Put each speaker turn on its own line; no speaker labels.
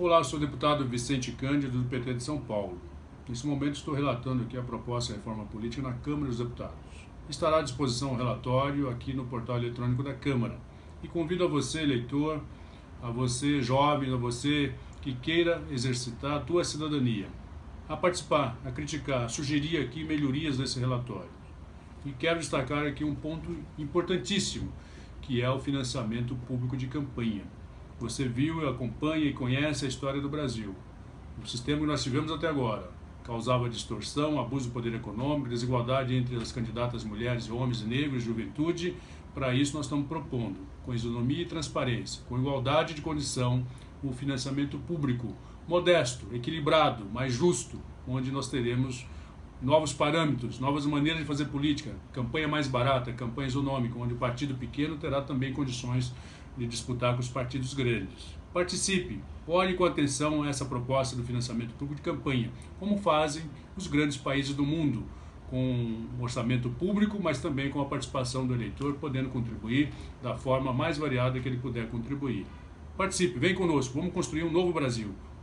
Olá, sou o deputado Vicente Cândido, do PT de São Paulo. Nesse momento estou relatando aqui a proposta de reforma política na Câmara dos Deputados. Estará à disposição o relatório aqui no portal eletrônico da Câmara. E convido a você, eleitor, a você, jovem, a você que queira exercitar a tua cidadania, a participar, a criticar, a sugerir aqui melhorias desse relatório. E quero destacar aqui um ponto importantíssimo, que é o financiamento público de campanha. Você viu, acompanha e conhece a história do Brasil. O sistema que nós tivemos até agora causava distorção, abuso do poder econômico, desigualdade entre as candidatas mulheres, homens, negros, juventude. Para isso nós estamos propondo, com isonomia e transparência, com igualdade de condição, o financiamento público modesto, equilibrado, mais justo, onde nós teremos novos parâmetros, novas maneiras de fazer política, campanha mais barata, campanha isonômica, onde o partido pequeno terá também condições de disputar com os partidos grandes. Participe, olhe com atenção essa proposta do financiamento público de campanha, como fazem os grandes países do mundo, com orçamento público, mas também com a participação do eleitor, podendo contribuir da forma mais variada que ele puder contribuir. Participe, vem conosco, vamos construir um novo Brasil.